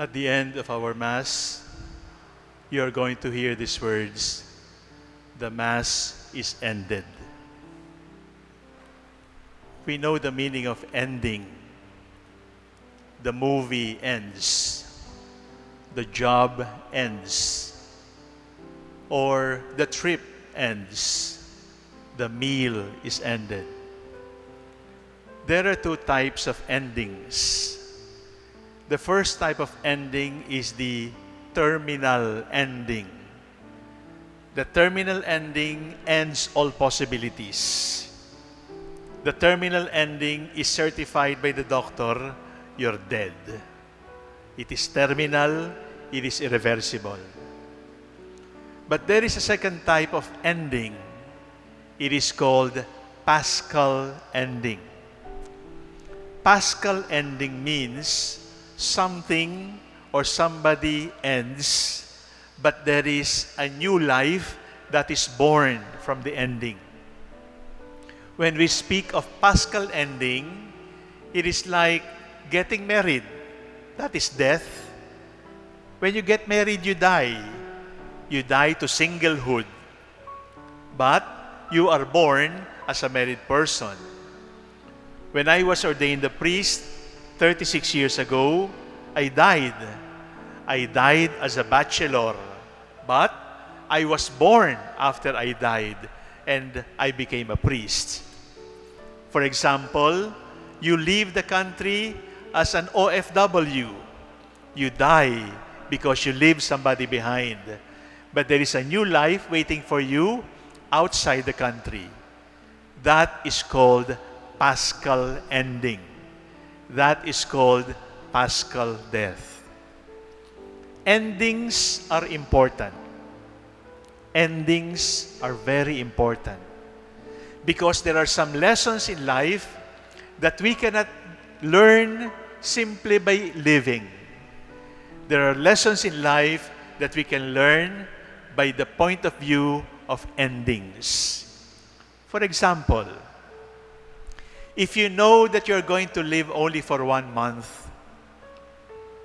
At the end of our Mass, you are going to hear these words The Mass is ended. We know the meaning of ending. The movie ends, the job ends, or the trip ends, the meal is ended. There are two types of endings. The first type of ending is the terminal ending. The terminal ending ends all possibilities. The terminal ending is certified by the doctor, you're dead. It is terminal, it is irreversible. But there is a second type of ending. It is called Paschal ending. Paschal ending means something or somebody ends, but there is a new life that is born from the ending. When we speak of Paschal ending, it is like getting married. That is death. When you get married, you die. You die to singlehood. But you are born as a married person. When I was ordained a priest 36 years ago, I died. I died as a bachelor. But I was born after I died and I became a priest. For example, you leave the country as an OFW. You die because you leave somebody behind. But there is a new life waiting for you outside the country. That is called Paschal ending. That is called Paschal death. Endings are important. Endings are very important. Because there are some lessons in life that we cannot learn simply by living. There are lessons in life that we can learn by the point of view of endings. For example, if you know that you're going to live only for one month,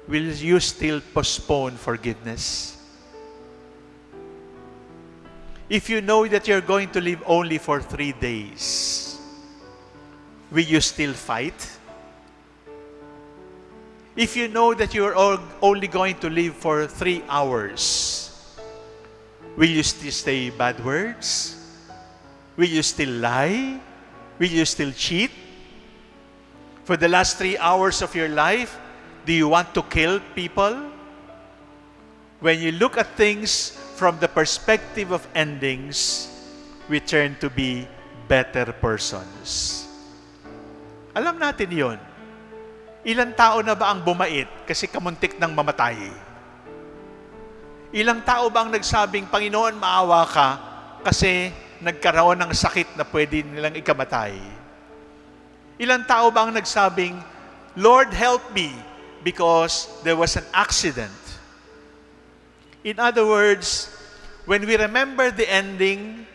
will you still postpone forgiveness? If you know that you're going to live only for three days, will you still fight? If you know that you're only going to live for three hours, will you still say bad words? Will you still lie? Will you still cheat? For the last three hours of your life, do you want to kill people? When you look at things from the perspective of endings, we turn to be better persons. Alam natin yon. Ilang tao na ba ang bumait kasi kamuntik ng mamatay? Ilang tao ba ang nagsabing, Panginoon, maawa ka kasi nagkaroon ng sakit na pwede nilang ikamatay? Ilang tao ba ang nagsabing, Lord, help me because there was an accident? In other words, when we remember the ending,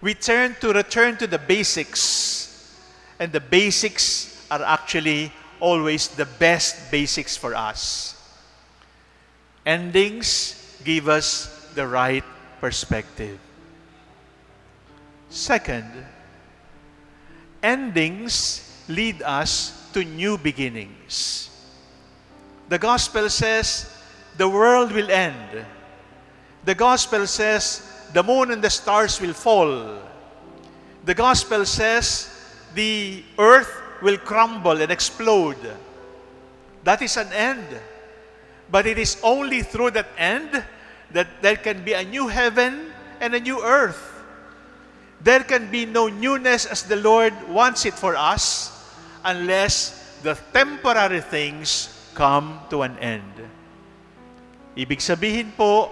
we turn to return to the basics. And the basics are actually always the best basics for us. Endings give us the right perspective. Second, endings lead us to new beginnings. The gospel says the world will end. The gospel says the moon and the stars will fall. The gospel says the earth will crumble and explode. That is an end. But it is only through that end that there can be a new heaven and a new earth. There can be no newness as the Lord wants it for us unless the temporary things come to an end. Ibig sabihin po,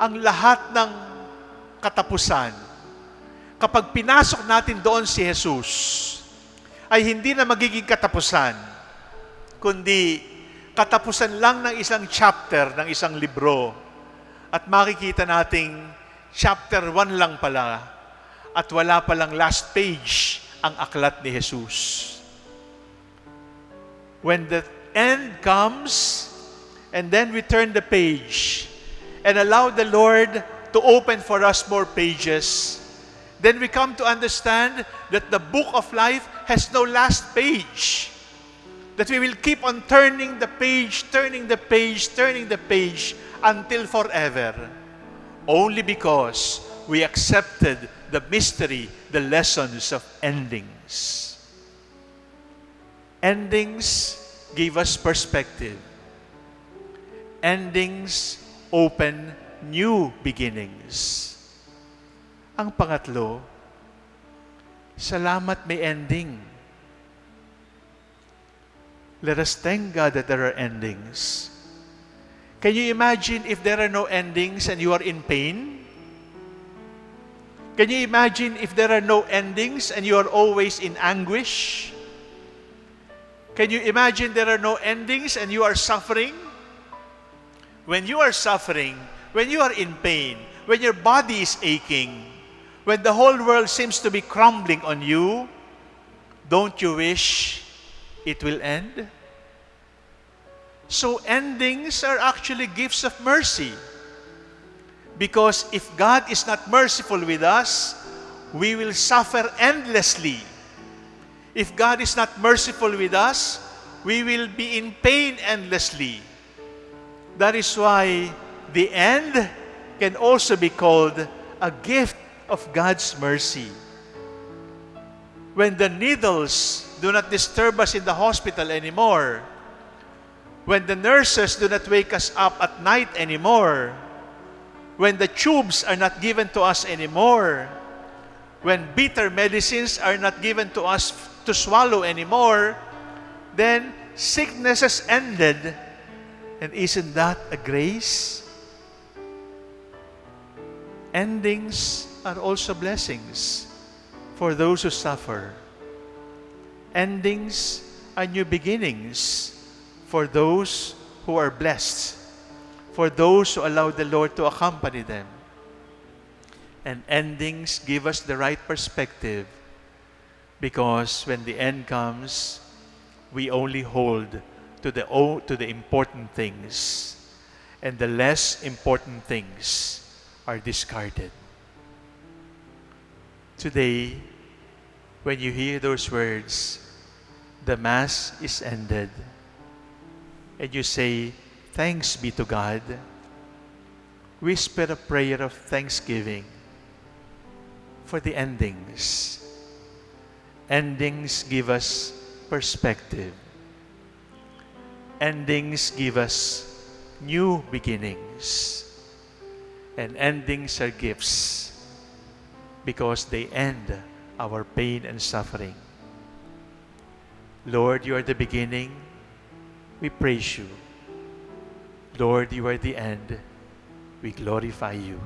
ang lahat ng katapusan, kapag pinasok natin doon si Jesus, ay hindi na magiging katapusan, kundi katapusan lang ng isang chapter ng isang libro. At makikita nating chapter 1 lang pala at wala palang last page ang aklat ni Jesus. When the end comes, and then we turn the page and allow the Lord to open for us more pages, then we come to understand that the book of life has no last page. That we will keep on turning the page, turning the page, turning the page until forever. Only because we accepted the mystery, the lessons of endings. Endings give us perspective. Endings open new beginnings. Ang pangatlo, salamat may ending. Let us thank God that there are endings. Can you imagine if there are no endings and you are in pain? Can you imagine if there are no endings and you are always in anguish? Can you imagine there are no endings and you are suffering? When you are suffering, when you are in pain, when your body is aching, when the whole world seems to be crumbling on you, don't you wish it will end? So endings are actually gifts of mercy. Because if God is not merciful with us, we will suffer endlessly. If God is not merciful with us, we will be in pain endlessly. That is why the end can also be called a gift of God's mercy. When the needles do not disturb us in the hospital anymore, when the nurses do not wake us up at night anymore, when the tubes are not given to us anymore, when bitter medicines are not given to us to swallow anymore, then sickness has ended. And isn't that a grace? Endings are also blessings for those who suffer. Endings are new beginnings for those who are blessed, for those who allow the Lord to accompany them. And endings give us the right perspective because when the end comes, we only hold to the, to the important things, and the less important things are discarded. Today, when you hear those words, the Mass is ended, and you say, Thanks be to God, whisper a prayer of thanksgiving for the endings. Endings give us perspective. Endings give us new beginnings. And endings are gifts because they end our pain and suffering. Lord, you are the beginning. We praise you. Lord, you are the end. We glorify you.